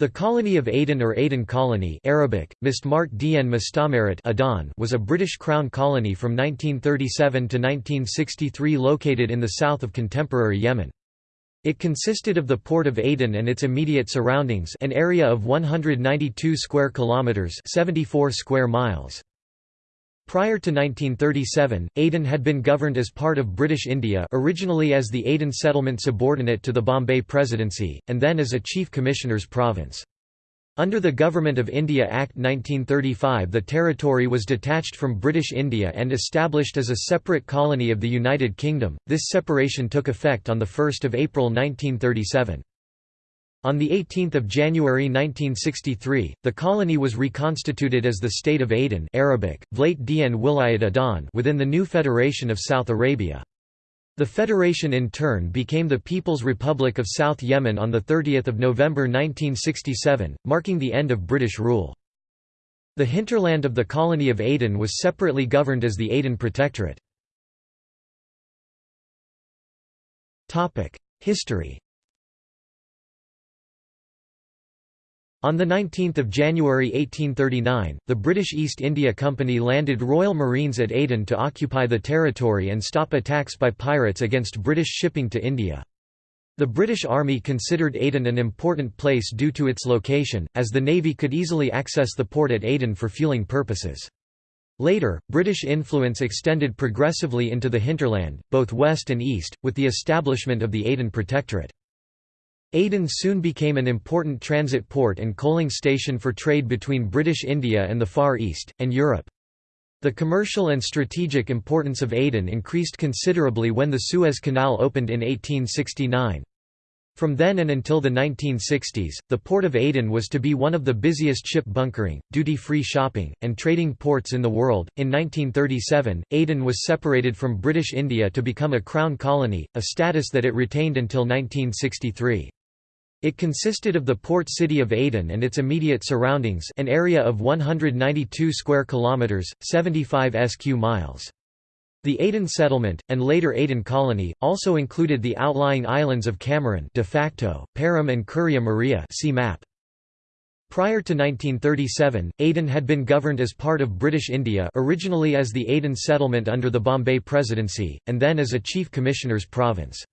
The colony of Aden or Aden Colony Arabic, Mistmart Dien Adan was a British Crown colony from 1937 to 1963 located in the south of contemporary Yemen. It consisted of the port of Aden and its immediate surroundings an area of 192 square kilometres 74 square miles. Prior to 1937, Aden had been governed as part of British India originally as the Aden settlement subordinate to the Bombay Presidency, and then as a Chief Commissioner's province. Under the Government of India Act 1935 the territory was detached from British India and established as a separate colony of the United Kingdom. This separation took effect on 1 April 1937. On 18 January 1963, the colony was reconstituted as the State of Aden Arabic, Vlayt Dien Wilayat Adan within the new Federation of South Arabia. The federation in turn became the People's Republic of South Yemen on 30 November 1967, marking the end of British rule. The hinterland of the colony of Aden was separately governed as the Aden Protectorate. History On 19 January 1839, the British East India Company landed Royal Marines at Aden to occupy the territory and stop attacks by pirates against British shipping to India. The British Army considered Aden an important place due to its location, as the Navy could easily access the port at Aden for fueling purposes. Later, British influence extended progressively into the hinterland, both west and east, with the establishment of the Aden Protectorate. Aden soon became an important transit port and coaling station for trade between British India and the Far East, and Europe. The commercial and strategic importance of Aden increased considerably when the Suez Canal opened in 1869. From then and until the 1960s, the port of Aden was to be one of the busiest ship bunkering, duty-free shopping, and trading ports in the world. In 1937, Aden was separated from British India to become a crown colony, a status that it retained until 1963. It consisted of the port city of Aden and its immediate surroundings an area of 192 square kilometers, 75 sq miles. The Aden settlement, and later Aden colony, also included the outlying islands of Kamaran de facto, Perim and Kuria Muria see map. Prior to 1937, Aden had been governed as part of British India originally as the Aden settlement under the Bombay Presidency, and then as a Chief Commissioner's province.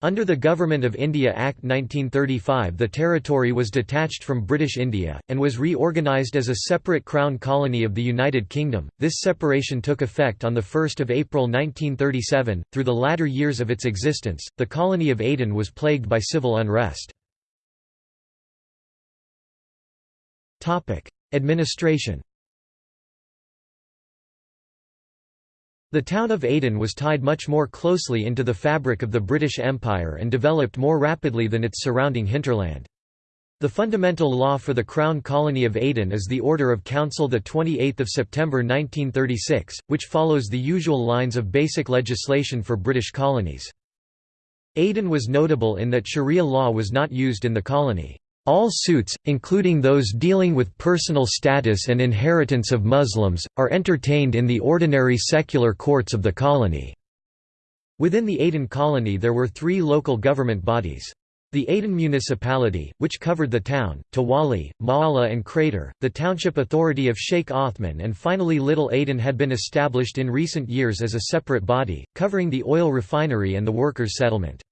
Under the Government of India Act 1935 the territory was detached from British India, and was reorganised as a separate Crown colony of the United Kingdom. This separation took effect on 1 April 1937. Through the latter years of its existence, the colony of Aden was plagued by civil unrest. Administration The town of Aden was tied much more closely into the fabric of the British Empire and developed more rapidly than its surrounding hinterland. The fundamental law for the Crown Colony of Aden is the Order of Council 28 September 1936, which follows the usual lines of basic legislation for British colonies. Aden was notable in that sharia law was not used in the colony. All suits, including those dealing with personal status and inheritance of Muslims, are entertained in the ordinary secular courts of the colony. Within the Aden colony there were three local government bodies. The Aden municipality, which covered the town, Tawali, Maala and Crater, the township authority of Sheikh Othman and finally Little Aden had been established in recent years as a separate body, covering the oil refinery and the workers' settlement.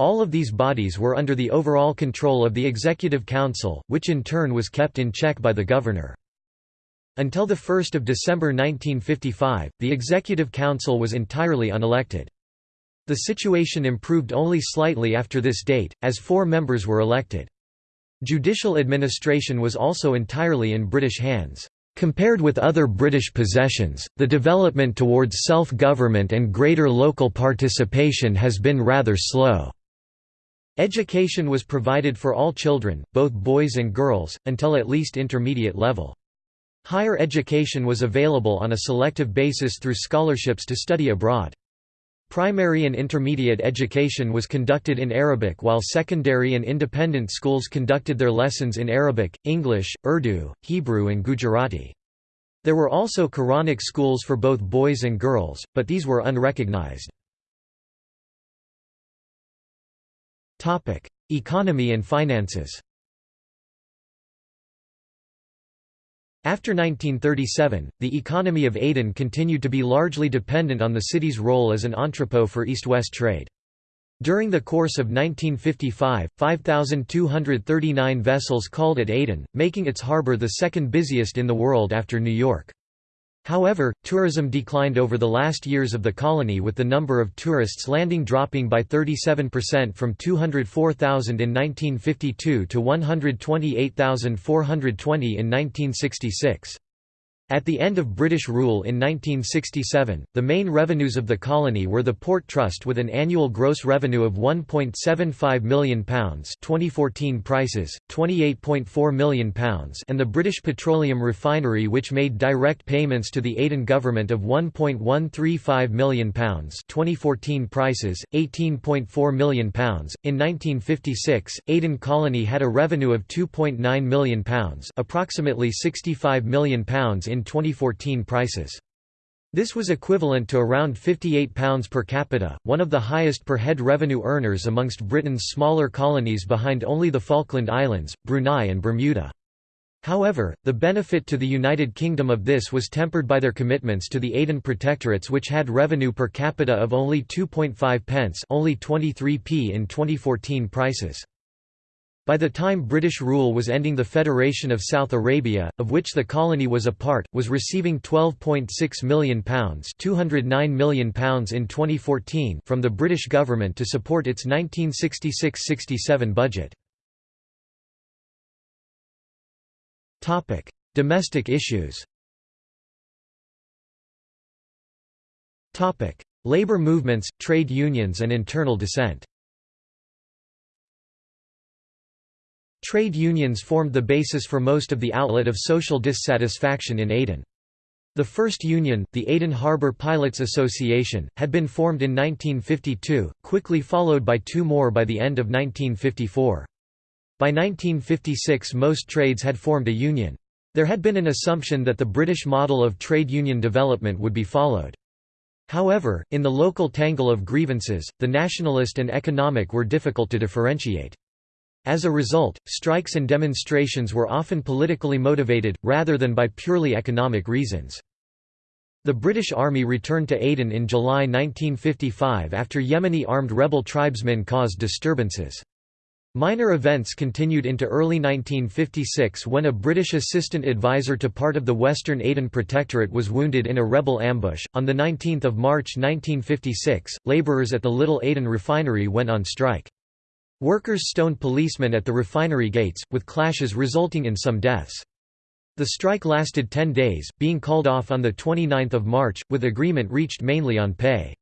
All of these bodies were under the overall control of the Executive Council, which in turn was kept in check by the governor. Until 1 December 1955, the Executive Council was entirely unelected. The situation improved only slightly after this date, as four members were elected. Judicial administration was also entirely in British hands. Compared with other British possessions, the development towards self-government and greater local participation has been rather slow. Education was provided for all children, both boys and girls, until at least intermediate level. Higher education was available on a selective basis through scholarships to study abroad. Primary and intermediate education was conducted in Arabic while secondary and independent schools conducted their lessons in Arabic, English, Urdu, Hebrew and Gujarati. There were also Quranic schools for both boys and girls, but these were unrecognized. Topic: Economy and finances. After 1937, the economy of Aden continued to be largely dependent on the city's role as an entrepot for east-west trade. During the course of 1955, 5,239 vessels called at Aden, making its harbour the second busiest in the world after New York. However, tourism declined over the last years of the colony with the number of tourists landing dropping by 37% from 204,000 in 1952 to 128,420 in 1966. At the end of British rule in 1967, the main revenues of the colony were the Port Trust with an annual gross revenue of £1.75 million 2014 prices, £28.4 million and the British Petroleum Refinery which made direct payments to the Aden government of £1.135 million 2014 prices, £18.4 million. In 1956, Aden Colony had a revenue of £2.9 million approximately £65 million in in 2014 prices. This was equivalent to around £58 per capita, one of the highest per head revenue earners amongst Britain's smaller colonies behind only the Falkland Islands, Brunei and Bermuda. However, the benefit to the United Kingdom of this was tempered by their commitments to the Aden protectorates which had revenue per capita of only 2.5 pence only 23p in 2014 prices. By the time British rule was ending the Federation of South Arabia, of which the colony was a part, was receiving £12.6 million, £209 million in 2014 from the British government to support its 1966–67 budget. Domestic issues Labour movements, trade unions and internal dissent Trade unions formed the basis for most of the outlet of social dissatisfaction in Aden. The first union, the Aden Harbour Pilots Association, had been formed in 1952, quickly followed by two more by the end of 1954. By 1956 most trades had formed a union. There had been an assumption that the British model of trade union development would be followed. However, in the local tangle of grievances, the nationalist and economic were difficult to differentiate. As a result, strikes and demonstrations were often politically motivated, rather than by purely economic reasons. The British Army returned to Aden in July 1955 after Yemeni armed rebel tribesmen caused disturbances. Minor events continued into early 1956 when a British assistant advisor to part of the Western Aden Protectorate was wounded in a rebel ambush. On the 19th of March 1956, labourers at the Little Aden refinery went on strike. Workers stoned policemen at the refinery gates, with clashes resulting in some deaths. The strike lasted 10 days, being called off on 29 March, with agreement reached mainly on pay.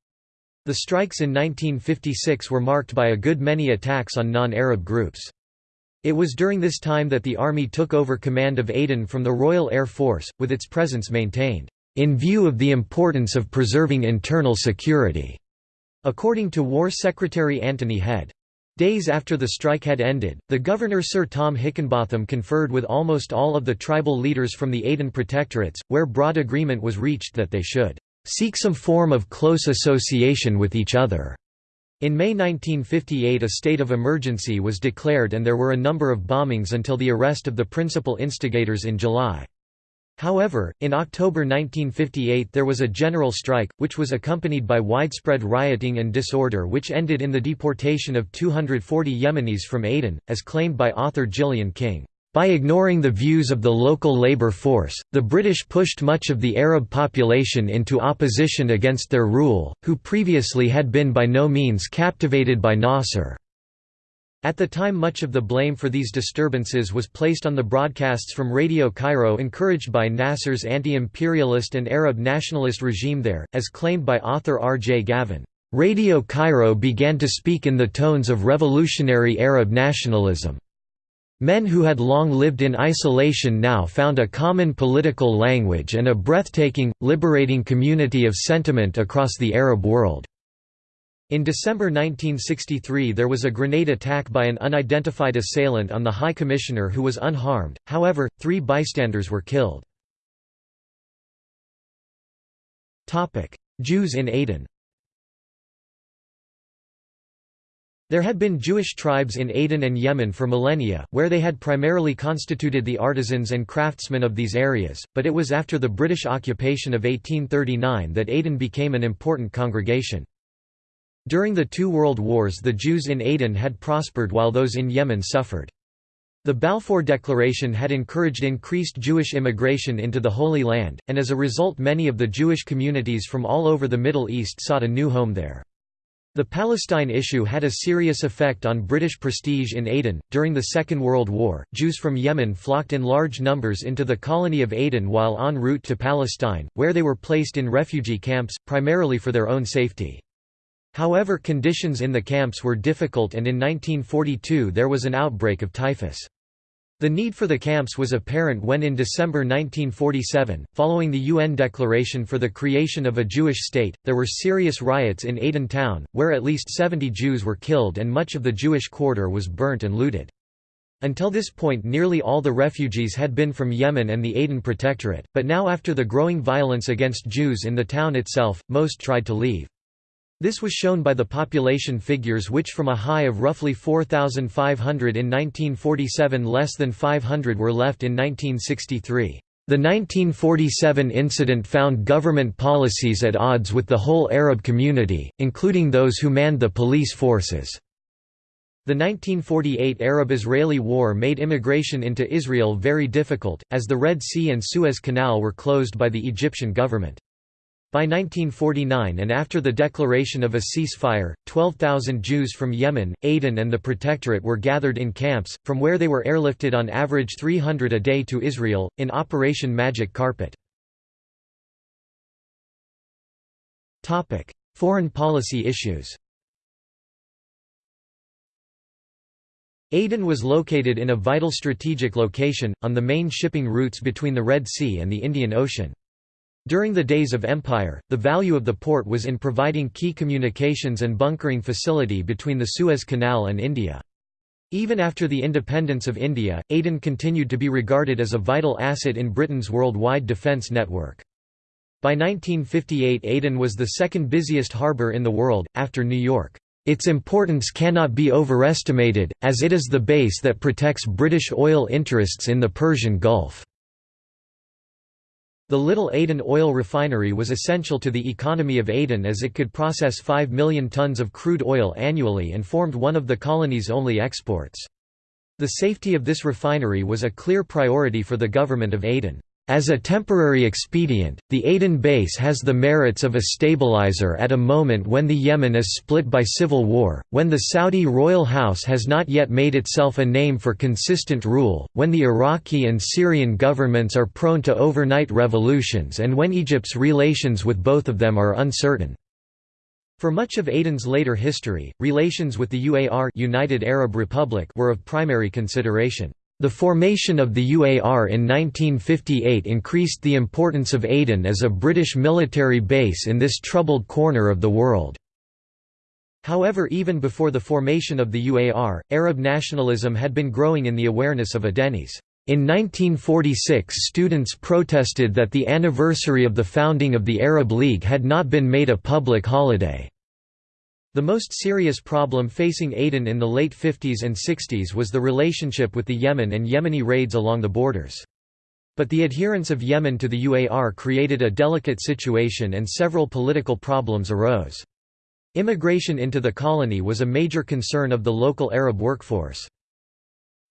The strikes in 1956 were marked by a good many attacks on non-Arab groups. It was during this time that the army took over command of Aden from the Royal Air Force, with its presence maintained, "...in view of the importance of preserving internal security." According to War Secretary Anthony Head, Days after the strike had ended, the governor Sir Tom Hickinbotham conferred with almost all of the tribal leaders from the Aden protectorates, where broad agreement was reached that they should seek some form of close association with each other. In May 1958 a state of emergency was declared and there were a number of bombings until the arrest of the principal instigators in July. However, in October 1958 there was a general strike, which was accompanied by widespread rioting and disorder which ended in the deportation of 240 Yemenis from Aden, as claimed by author Gillian King. By ignoring the views of the local labour force, the British pushed much of the Arab population into opposition against their rule, who previously had been by no means captivated by Nasser. At the time much of the blame for these disturbances was placed on the broadcasts from Radio Cairo encouraged by Nasser's anti-imperialist and Arab nationalist regime there, as claimed by author R. J. Gavin. Radio Cairo began to speak in the tones of revolutionary Arab nationalism. Men who had long lived in isolation now found a common political language and a breathtaking, liberating community of sentiment across the Arab world. In December 1963 there was a grenade attack by an unidentified assailant on the High Commissioner who was unharmed, however, three bystanders were killed. Jews in Aden There had been Jewish tribes in Aden and Yemen for millennia, where they had primarily constituted the artisans and craftsmen of these areas, but it was after the British occupation of 1839 that Aden became an important congregation. During the two world wars the Jews in Aden had prospered while those in Yemen suffered. The Balfour Declaration had encouraged increased Jewish immigration into the Holy Land, and as a result many of the Jewish communities from all over the Middle East sought a new home there. The Palestine issue had a serious effect on British prestige in Aden. During the Second World War, Jews from Yemen flocked in large numbers into the colony of Aden while en route to Palestine, where they were placed in refugee camps, primarily for their own safety. However conditions in the camps were difficult and in 1942 there was an outbreak of typhus. The need for the camps was apparent when in December 1947, following the UN declaration for the creation of a Jewish state, there were serious riots in Aden town, where at least 70 Jews were killed and much of the Jewish quarter was burnt and looted. Until this point nearly all the refugees had been from Yemen and the Aden Protectorate, but now after the growing violence against Jews in the town itself, most tried to leave. This was shown by the population figures which from a high of roughly 4,500 in 1947 less than 500 were left in 1963. The 1947 incident found government policies at odds with the whole Arab community, including those who manned the police forces. The 1948 Arab–Israeli War made immigration into Israel very difficult, as the Red Sea and Suez Canal were closed by the Egyptian government. By 1949 and after the declaration of a ceasefire, 12,000 Jews from Yemen, Aden and the Protectorate were gathered in camps, from where they were airlifted on average 300 a day to Israel, in Operation Magic Carpet. Foreign policy issues Aden was located in a vital strategic location, on the main shipping routes between the Red Sea and the Indian Ocean. During the days of empire, the value of the port was in providing key communications and bunkering facility between the Suez Canal and India. Even after the independence of India, Aden continued to be regarded as a vital asset in Britain's worldwide defence network. By 1958 Aden was the second busiest harbour in the world, after New York. Its importance cannot be overestimated, as it is the base that protects British oil interests in the Persian Gulf. The Little Aden oil refinery was essential to the economy of Aden as it could process 5 million tons of crude oil annually and formed one of the colony's only exports. The safety of this refinery was a clear priority for the government of Aden. As a temporary expedient, the Aden base has the merits of a stabilizer at a moment when the Yemen is split by civil war, when the Saudi royal house has not yet made itself a name for consistent rule, when the Iraqi and Syrian governments are prone to overnight revolutions and when Egypt's relations with both of them are uncertain. For much of Aden's later history, relations with the UAR United Arab Republic were of primary consideration. The formation of the UAR in 1958 increased the importance of Aden as a British military base in this troubled corner of the world. However even before the formation of the UAR, Arab nationalism had been growing in the awareness of Adenis. In 1946 students protested that the anniversary of the founding of the Arab League had not been made a public holiday. The most serious problem facing Aden in the late 50s and 60s was the relationship with the Yemen and Yemeni raids along the borders. But the adherence of Yemen to the UAR created a delicate situation and several political problems arose. Immigration into the colony was a major concern of the local Arab workforce.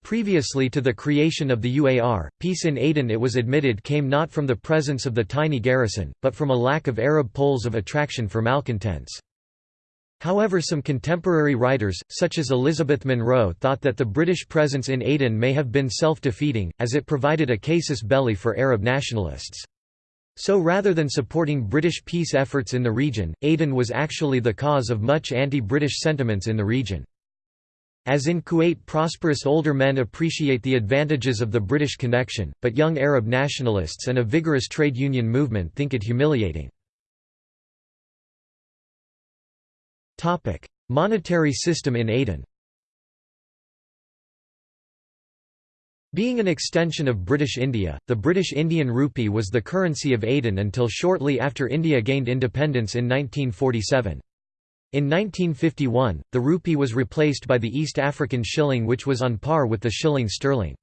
Previously to the creation of the UAR, peace in Aden it was admitted came not from the presence of the tiny garrison, but from a lack of Arab poles of attraction for malcontents. However some contemporary writers, such as Elizabeth Monroe thought that the British presence in Aden may have been self-defeating, as it provided a casus belli for Arab nationalists. So rather than supporting British peace efforts in the region, Aden was actually the cause of much anti-British sentiments in the region. As in Kuwait prosperous older men appreciate the advantages of the British connection, but young Arab nationalists and a vigorous trade union movement think it humiliating. Topic: Monetary system in Aden. Being an extension of British India, the British Indian rupee was the currency of Aden until shortly after India gained independence in 1947. In 1951, the rupee was replaced by the East African shilling which was on par with the shilling sterling.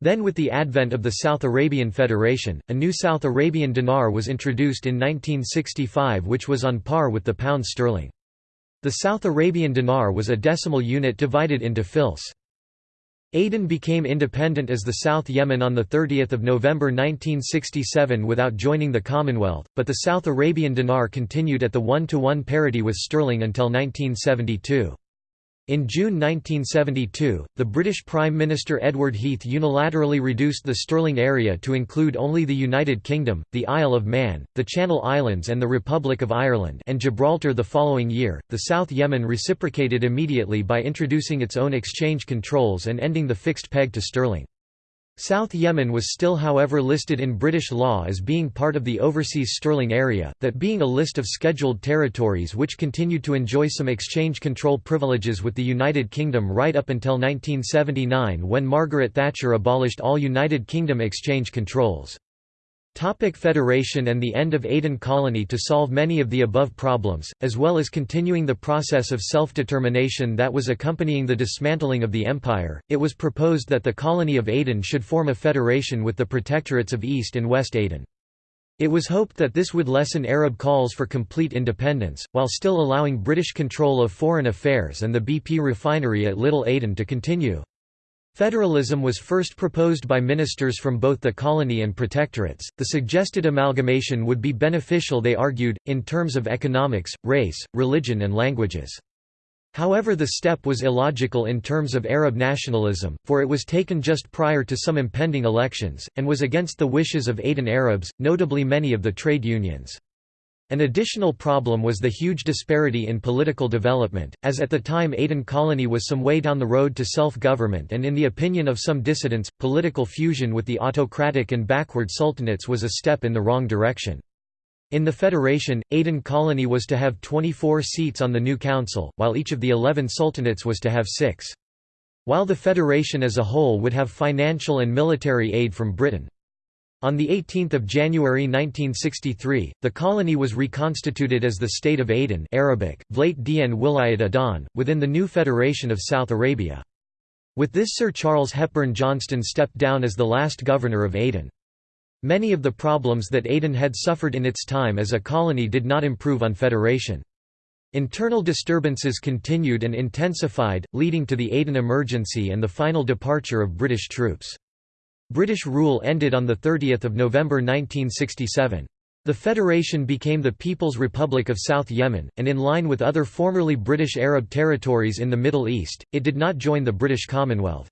Then with the advent of the South Arabian Federation, a new South Arabian dinar was introduced in 1965 which was on par with the pound sterling. The South Arabian dinar was a decimal unit divided into fils. Aden became independent as the South Yemen on 30 November 1967 without joining the Commonwealth, but the South Arabian dinar continued at the one-to-one -one parity with sterling until 1972. In June 1972, the British Prime Minister Edward Heath unilaterally reduced the sterling area to include only the United Kingdom, the Isle of Man, the Channel Islands and the Republic of Ireland and Gibraltar the following year. The South Yemen reciprocated immediately by introducing its own exchange controls and ending the fixed peg to sterling. South Yemen was still however listed in British law as being part of the Overseas Sterling Area, that being a list of scheduled territories which continued to enjoy some exchange control privileges with the United Kingdom right up until 1979 when Margaret Thatcher abolished all United Kingdom exchange controls. Topic Federation and the end of Aden Colony To solve many of the above problems, as well as continuing the process of self-determination that was accompanying the dismantling of the empire, it was proposed that the colony of Aden should form a federation with the protectorates of East and West Aden. It was hoped that this would lessen Arab calls for complete independence, while still allowing British control of foreign affairs and the BP refinery at Little Aden to continue. Federalism was first proposed by ministers from both the colony and protectorates. The suggested amalgamation would be beneficial, they argued, in terms of economics, race, religion, and languages. However, the step was illogical in terms of Arab nationalism, for it was taken just prior to some impending elections, and was against the wishes of Aden Arabs, notably many of the trade unions. An additional problem was the huge disparity in political development, as at the time Aden colony was some way down the road to self-government and in the opinion of some dissidents, political fusion with the autocratic and backward sultanates was a step in the wrong direction. In the federation, Aden colony was to have 24 seats on the new council, while each of the 11 sultanates was to have six. While the federation as a whole would have financial and military aid from Britain. On 18 January 1963, the colony was reconstituted as the State of Aden Arabic, Vlate Dien Wilayat Adan, within the new Federation of South Arabia. With this Sir Charles Hepburn Johnston stepped down as the last governor of Aden. Many of the problems that Aden had suffered in its time as a colony did not improve on federation. Internal disturbances continued and intensified, leading to the Aden emergency and the final departure of British troops. British rule ended on 30 November 1967. The federation became the People's Republic of South Yemen, and in line with other formerly British Arab territories in the Middle East, it did not join the British Commonwealth.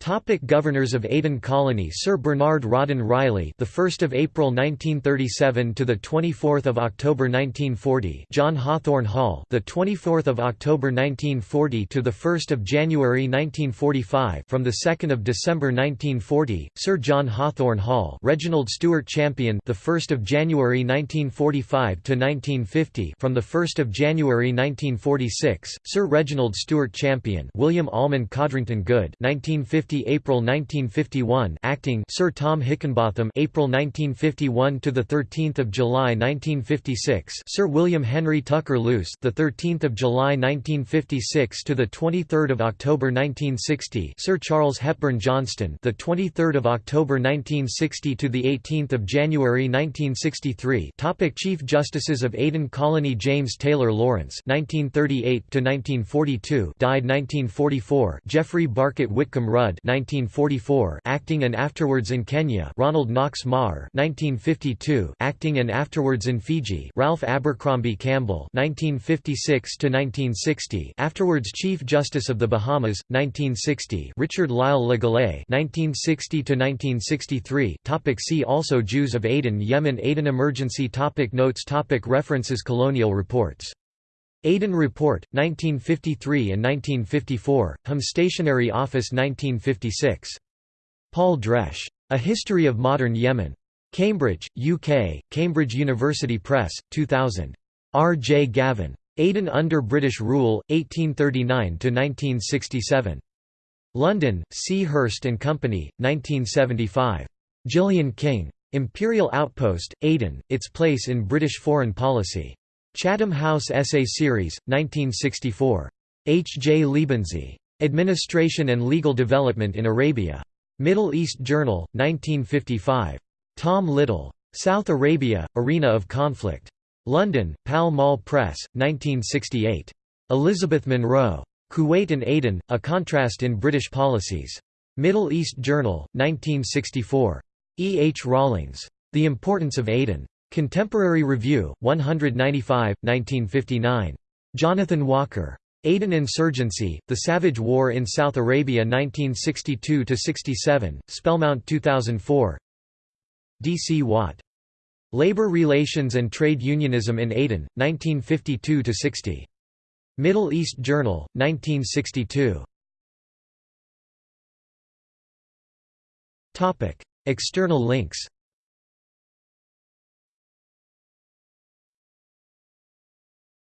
Topic Governors of Aden Colony Sir Bernard Rawdon Reilly the 1st of April 1937 to the 24th of October 1940 John Hawthorne Hall the 24th of October 1940 to the 1st of January 1945 from the 2nd of December 1940 Sir John Hawthorne Hall Reginald Stuart Champion the 1st of January 1945 to 1950 from the 1st of January 1946 Sir Reginald Stuart Champion William Almond Codrington Goode 1950 April 1951 acting Sir Tom Hickinbotham April 1951 to the 13th of July 1956 Sir William Henry Tucker Luce the 13th of July 1956 to the 23rd of October 1960 Sir Charles Hepburn Johnston the 23rd of October 1960 to the 18th of January 1963 Topic Chief Justices of Aden Colony James Taylor Lawrence 1938 to 1942 died 1944 Geoffrey Barkett Whitcomb Rudd 1944, acting and afterwards in Kenya; Ronald Knox-Mawer, 1952, acting and afterwards in Fiji; Ralph Abercrombie Campbell, 1956 to 1960, afterwards Chief Justice of the Bahamas, 1960; Richard Lyle Le Gallais, 1960 to 1963. Topic see also Jews of Aden, Yemen, Aden emergency. Topic notes. Topic references. Colonial reports Aden Report, 1953 and 1954, Hum Stationery Office 1956. Paul Dresch. A History of Modern Yemen. Cambridge, UK, Cambridge University Press, 2000. R. J. Gavin. Aden under British Rule, 1839–1967. London, C. Hurst & Company, 1975. Gillian King. Imperial Outpost, Aden, Its Place in British Foreign Policy. Chatham House Essay Series, 1964. H. J. Liebesny. Administration and Legal Development in Arabia. Middle East Journal, 1955. Tom Little. South Arabia, Arena of Conflict. London, Pall Mall Press, 1968. Elizabeth Monroe. Kuwait and Aden, A Contrast in British Policies. Middle East Journal, 1964. E. H. Rawlings. The Importance of Aden. Contemporary Review, 195, 1959. Jonathan Walker. Aden Insurgency, The Savage War in South Arabia 1962–67, Spellmount 2004 D. C. Watt. Labor Relations and Trade Unionism in Aden, 1952–60. Middle East Journal, 1962. External links